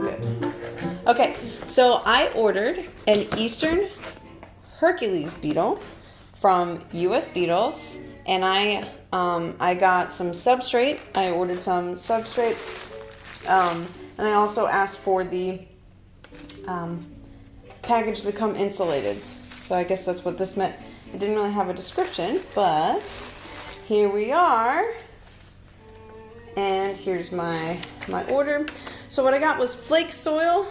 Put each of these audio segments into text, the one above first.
Good okay so I ordered an Eastern Hercules beetle from US Beetles and I um, I got some substrate. I ordered some substrate um, and I also asked for the um, package to come insulated. So I guess that's what this meant. It didn't really have a description, but here we are. And here's my, my order. So what I got was flake soil.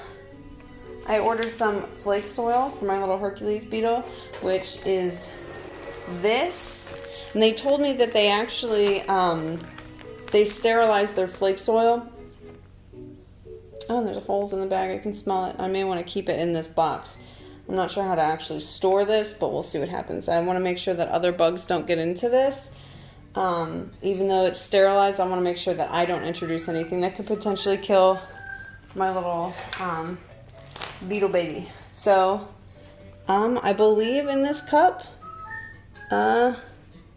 I ordered some flake soil for my little Hercules beetle, which is this. And they told me that they actually, um, they sterilized their flake soil. Oh, there's holes in the bag. I can smell it. I may want to keep it in this box. I'm not sure how to actually store this, but we'll see what happens. I want to make sure that other bugs don't get into this. Um, even though it's sterilized, I want to make sure that I don't introduce anything that could potentially kill my little um, beetle baby. So, um, I believe in this cup, uh,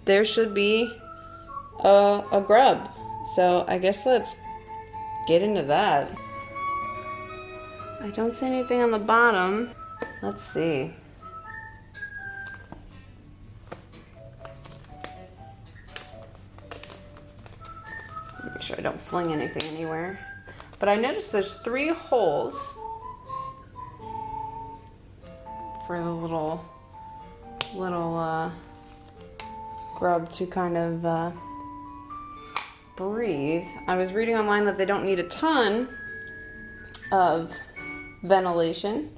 there should be a, a grub. So I guess let's get into that. I don't see anything on the bottom. Let's see. I don't fling anything anywhere. But I noticed there's three holes for the little, little uh, grub to kind of uh, breathe. I was reading online that they don't need a ton of ventilation,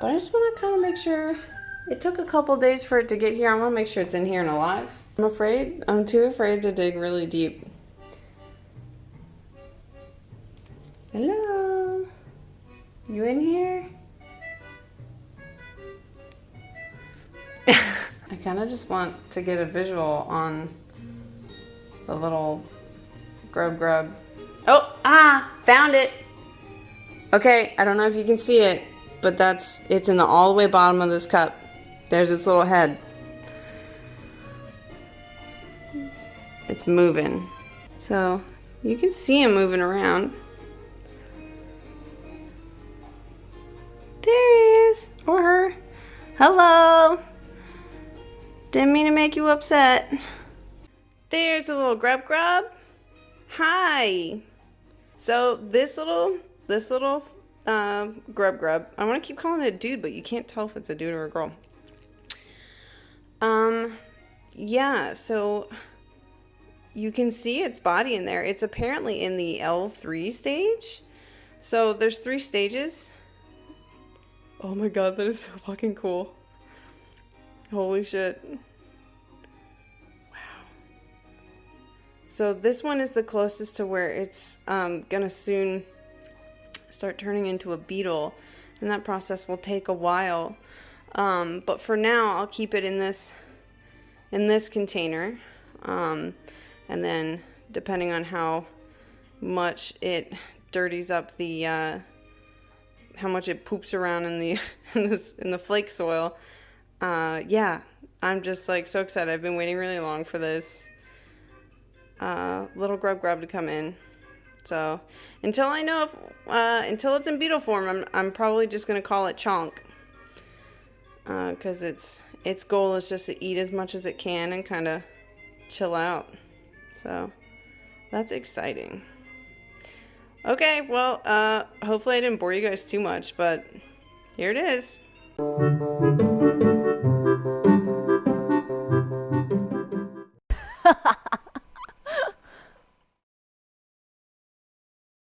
but I just want to kind of make sure it took a couple days for it to get here. I want to make sure it's in here and alive. I'm afraid, I'm too afraid to dig really deep. Hello? You in here? I kind of just want to get a visual on the little grub grub. Oh, ah, found it. Okay, I don't know if you can see it, but that's, it's in the all the way bottom of this cup. There's its little head. It's moving. So you can see him moving around. There he is, or her. Hello. Didn't mean to make you upset. There's a little grub grub. Hi. So this little, this little uh, grub grub, I want to keep calling it a dude, but you can't tell if it's a dude or a girl. Um, yeah, so you can see its body in there. It's apparently in the L3 stage. So there's three stages. Oh my god, that is so fucking cool. Holy shit. Wow. So this one is the closest to where it's um, gonna soon start turning into a beetle. And that process will take a while. Um, but for now, I'll keep it in this in this container. Um, and then depending on how much it dirties up the uh, how much it poops around in the in, this, in the flake soil. Uh, yeah, I'm just like so excited. I've been waiting really long for this uh, little grub grub to come in. So until I know if, uh, until it's in beetle form, I'm, I'm probably just gonna call it Chonk. Because uh, its its goal is just to eat as much as it can and kind of chill out. So that's exciting. Okay, well, uh, hopefully I didn't bore you guys too much, but here it is.